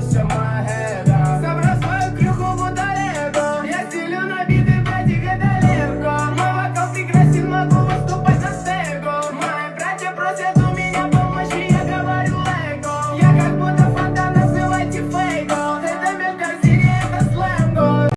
to am I